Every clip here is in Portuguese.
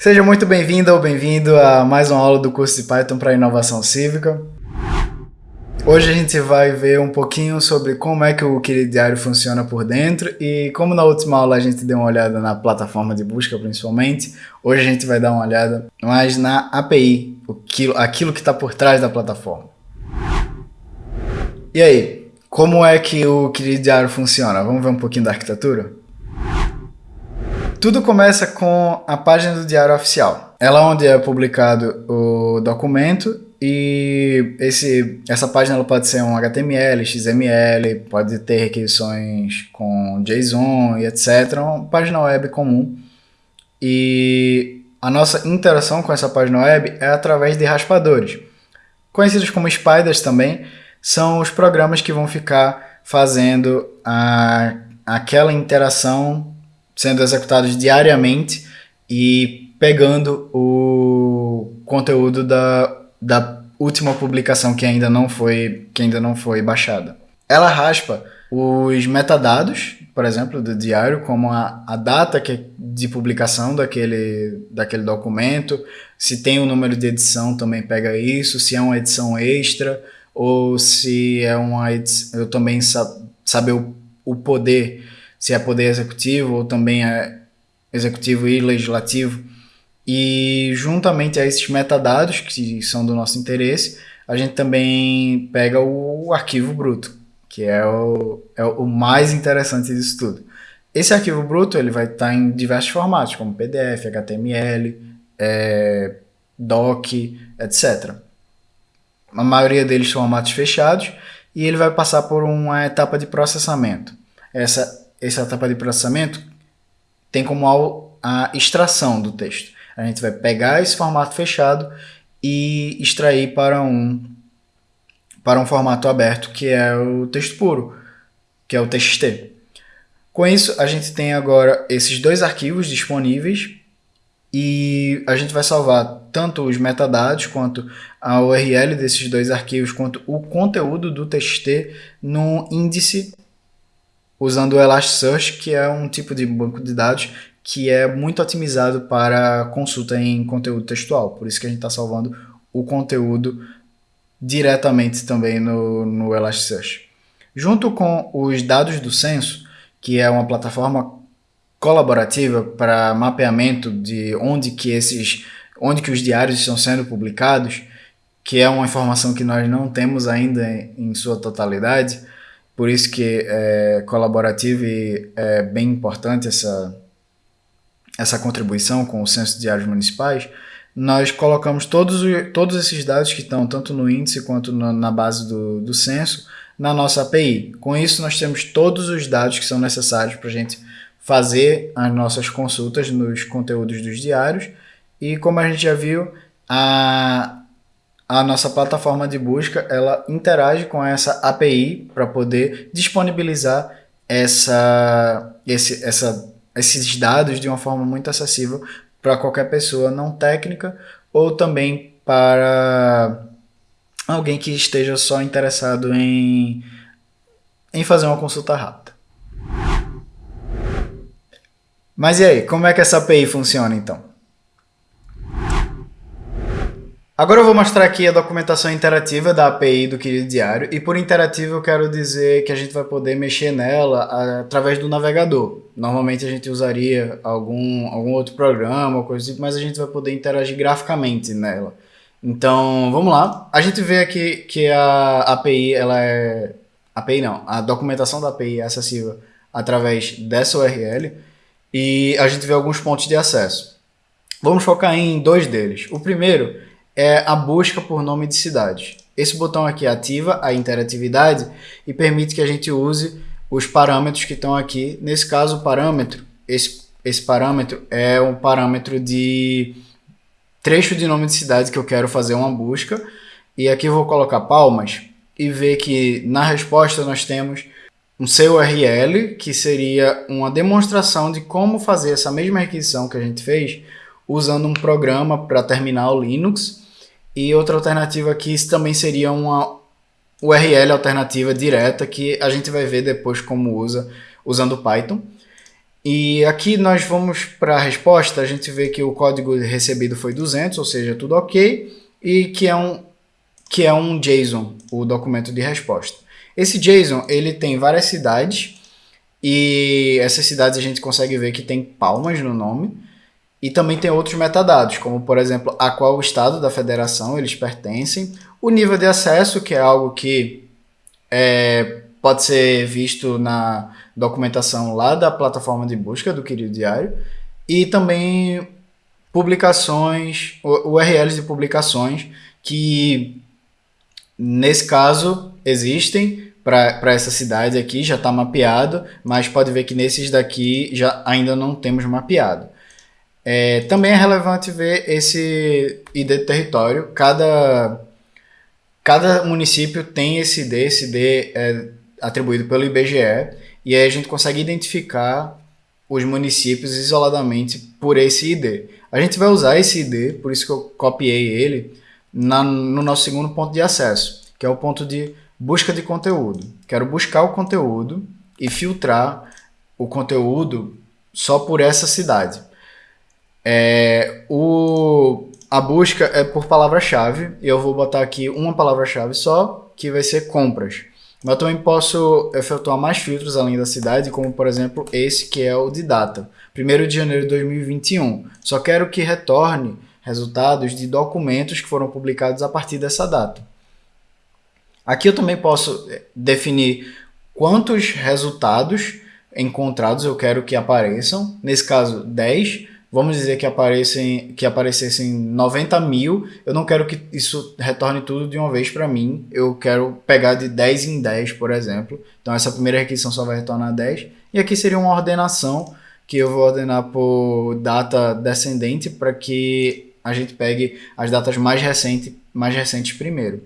Seja muito bem-vindo ou bem-vindo a mais uma aula do curso de Python para Inovação Cívica. Hoje a gente vai ver um pouquinho sobre como é que o Querido Diário funciona por dentro e como na última aula a gente deu uma olhada na plataforma de busca principalmente, hoje a gente vai dar uma olhada mais na API, aquilo que está por trás da plataforma. E aí, como é que o Querido Diário funciona? Vamos ver um pouquinho da arquitetura? Tudo começa com a página do Diário Oficial. Ela é onde é publicado o documento e esse, essa página ela pode ser um HTML, XML, pode ter requisições com JSON e etc. Uma página web comum. E a nossa interação com essa página web é através de raspadores. Conhecidos como spiders também, são os programas que vão ficar fazendo a, aquela interação sendo executados diariamente e pegando o conteúdo da, da última publicação que ainda não foi que ainda não foi baixada. Ela raspa os metadados, por exemplo, do diário, como a, a data que, de publicação daquele, daquele documento, se tem o um número de edição também pega isso, se é uma edição extra, ou se é uma edição, eu também sa saber o, o poder se é poder executivo ou também é executivo e legislativo. E juntamente a esses metadados, que são do nosso interesse, a gente também pega o arquivo bruto, que é o, é o mais interessante disso tudo. Esse arquivo bruto ele vai estar em diversos formatos, como PDF, HTML, é, doc, etc. A maioria deles são formatos fechados e ele vai passar por uma etapa de processamento. Essa essa etapa de processamento tem como a extração do texto. A gente vai pegar esse formato fechado e extrair para um, para um formato aberto, que é o texto puro, que é o TXT. Com isso, a gente tem agora esses dois arquivos disponíveis e a gente vai salvar tanto os metadados quanto a URL desses dois arquivos, quanto o conteúdo do TXT no índice usando o Elasticsearch, que é um tipo de banco de dados que é muito otimizado para consulta em conteúdo textual. Por isso que a gente está salvando o conteúdo diretamente também no, no Elasticsearch. Junto com os dados do censo, que é uma plataforma colaborativa para mapeamento de onde que esses onde que os diários estão sendo publicados, que é uma informação que nós não temos ainda em sua totalidade, por isso que é colaborativo e é bem importante essa, essa contribuição com o censo de áreas municipais, nós colocamos todos, todos esses dados que estão tanto no índice quanto no, na base do, do censo na nossa API. Com isso, nós temos todos os dados que são necessários para a gente fazer as nossas consultas nos conteúdos dos diários. E como a gente já viu, a, a nossa plataforma de busca ela interage com essa API para poder disponibilizar essa, esse, essa, esses dados de uma forma muito acessível para qualquer pessoa não técnica ou também para alguém que esteja só interessado em, em fazer uma consulta rápida. Mas e aí, como é que essa API funciona então? Agora eu vou mostrar aqui a documentação interativa da API do Querido Diário e por interativo eu quero dizer que a gente vai poder mexer nela através do navegador. Normalmente a gente usaria algum, algum outro programa coisa assim, mas a gente vai poder interagir graficamente nela. Então vamos lá. A gente vê aqui que a API ela é... API não, a documentação da API é acessível através dessa URL e a gente vê alguns pontos de acesso. Vamos focar em dois deles. O primeiro é a busca por nome de cidade. Esse botão aqui ativa a interatividade e permite que a gente use os parâmetros que estão aqui. Nesse caso, o parâmetro, esse, esse parâmetro é um parâmetro de trecho de nome de cidade que eu quero fazer uma busca. E aqui eu vou colocar palmas e ver que na resposta nós temos um CURL, que seria uma demonstração de como fazer essa mesma requisição que a gente fez usando um programa para terminal Linux e outra alternativa aqui também seria uma URL alternativa direta que a gente vai ver depois como usa usando Python. E aqui nós vamos para a resposta, a gente vê que o código recebido foi 200, ou seja, tudo ok, e que é um, que é um JSON, o documento de resposta. Esse JSON, ele tem várias cidades, e essas cidades a gente consegue ver que tem palmas no nome, e também tem outros metadados, como por exemplo, a qual estado da federação eles pertencem, o nível de acesso, que é algo que é, pode ser visto na documentação lá da plataforma de busca do Querido Diário, e também publicações, URLs de publicações que, nesse caso, existem para essa cidade aqui, já está mapeado, mas pode ver que nesses daqui já ainda não temos mapeado. É, também é relevante ver esse ID de território. Cada, cada município tem esse ID, esse ID é atribuído pelo IBGE, e aí a gente consegue identificar os municípios isoladamente por esse ID. A gente vai usar esse ID, por isso que eu copiei ele, na, no nosso segundo ponto de acesso, que é o ponto de busca de conteúdo. Quero buscar o conteúdo e filtrar o conteúdo só por essa cidade. É, o, a busca é por palavra-chave, e eu vou botar aqui uma palavra-chave só, que vai ser compras. Mas eu também posso efetuar mais filtros além da cidade, como por exemplo esse que é o de data, 1 de janeiro de 2021. Só quero que retorne resultados de documentos que foram publicados a partir dessa data. Aqui eu também posso eh, definir quantos resultados encontrados eu quero que apareçam, nesse caso 10, vamos dizer que, aparecem, que aparecessem 90 mil, eu não quero que isso retorne tudo de uma vez para mim, eu quero pegar de 10 em 10, por exemplo. Então essa primeira requisição só vai retornar 10. E aqui seria uma ordenação que eu vou ordenar por data descendente para que a gente pegue as datas mais, recente, mais recentes primeiro.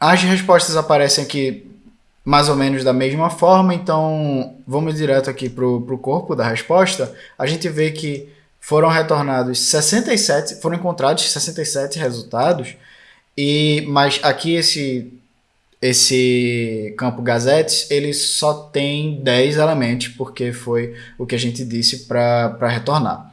As respostas aparecem aqui mais ou menos da mesma forma, então vamos direto aqui para o corpo da resposta, a gente vê que foram retornados 67, foram encontrados 67 resultados, e mas aqui esse esse campo gazetes, ele só tem 10 elementos, porque foi o que a gente disse para retornar.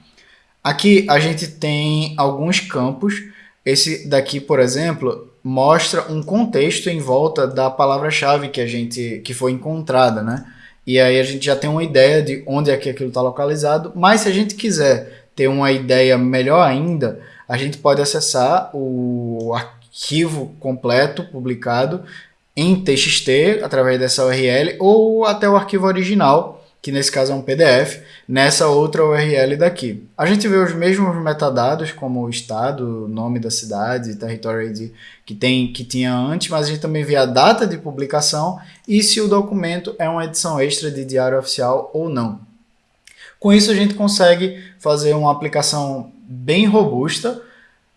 Aqui a gente tem alguns campos, esse daqui, por exemplo, mostra um contexto em volta da palavra-chave que a gente que foi encontrada, né? E aí a gente já tem uma ideia de onde é que aquilo está localizado, mas se a gente quiser ter uma ideia melhor ainda, a gente pode acessar o arquivo completo publicado em TXT através dessa URL ou até o arquivo original que nesse caso é um PDF, nessa outra URL daqui. A gente vê os mesmos metadados, como o estado, nome da cidade, território ID, que, tem, que tinha antes, mas a gente também vê a data de publicação e se o documento é uma edição extra de diário oficial ou não. Com isso a gente consegue fazer uma aplicação bem robusta,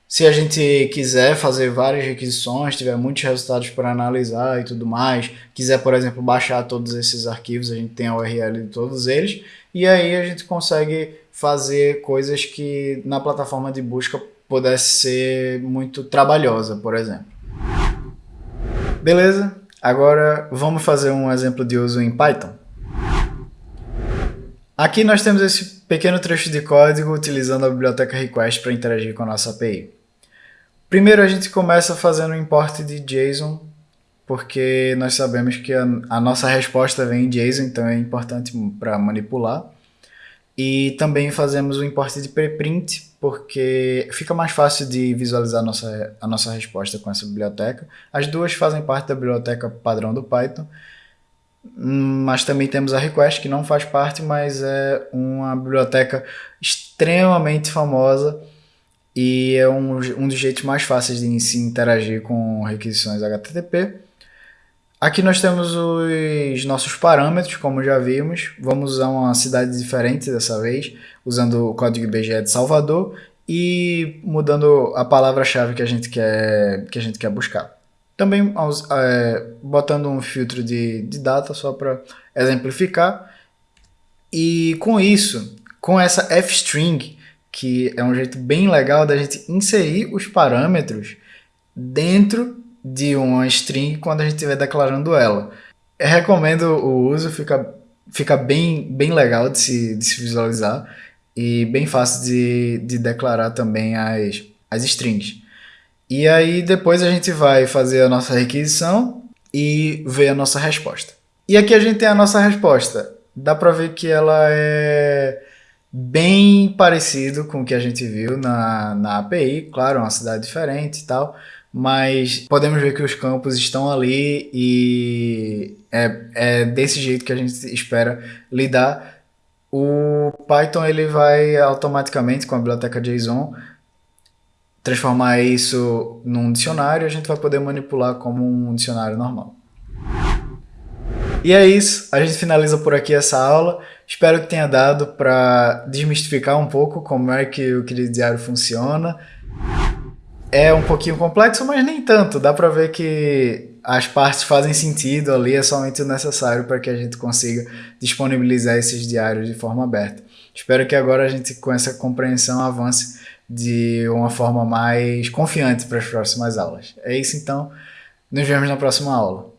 se a gente quiser fazer várias requisições, tiver muitos resultados para analisar e tudo mais, quiser, por exemplo, baixar todos esses arquivos, a gente tem a URL de todos eles, e aí a gente consegue fazer coisas que na plataforma de busca pudesse ser muito trabalhosa, por exemplo. Beleza? Agora vamos fazer um exemplo de uso em Python. Aqui nós temos esse pequeno trecho de código utilizando a biblioteca request para interagir com a nossa API. Primeiro a gente começa fazendo o import de JSON, porque nós sabemos que a, a nossa resposta vem em JSON, então é importante para manipular. E também fazemos o import de preprint, porque fica mais fácil de visualizar a nossa, a nossa resposta com essa biblioteca. As duas fazem parte da biblioteca padrão do Python, mas também temos a request, que não faz parte, mas é uma biblioteca extremamente famosa e é um, um dos jeitos mais fáceis de se interagir com requisições HTTP. Aqui nós temos os nossos parâmetros, como já vimos. Vamos usar uma cidade diferente dessa vez, usando o código IBGE de Salvador e mudando a palavra-chave que a gente quer que a gente quer buscar. Também é, botando um filtro de, de data só para exemplificar. E com isso, com essa f-string, que é um jeito bem legal da gente inserir os parâmetros dentro de uma string quando a gente estiver declarando ela. Eu recomendo o uso, fica fica bem, bem legal de se, de se visualizar e bem fácil de, de declarar também as, as strings. E aí depois a gente vai fazer a nossa requisição e ver a nossa resposta. E aqui a gente tem a nossa resposta. Dá para ver que ela é bem parecido com o que a gente viu na, na API, claro, uma cidade diferente e tal, mas podemos ver que os campos estão ali e é, é desse jeito que a gente espera lidar. O Python ele vai automaticamente com a biblioteca JSON transformar isso num dicionário e a gente vai poder manipular como um dicionário normal. E é isso, a gente finaliza por aqui essa aula. Espero que tenha dado para desmistificar um pouco como é que o querido diário funciona. É um pouquinho complexo, mas nem tanto. Dá para ver que as partes fazem sentido ali, é somente o necessário para que a gente consiga disponibilizar esses diários de forma aberta. Espero que agora a gente, com essa compreensão, avance de uma forma mais confiante para as próximas aulas. É isso então, nos vemos na próxima aula.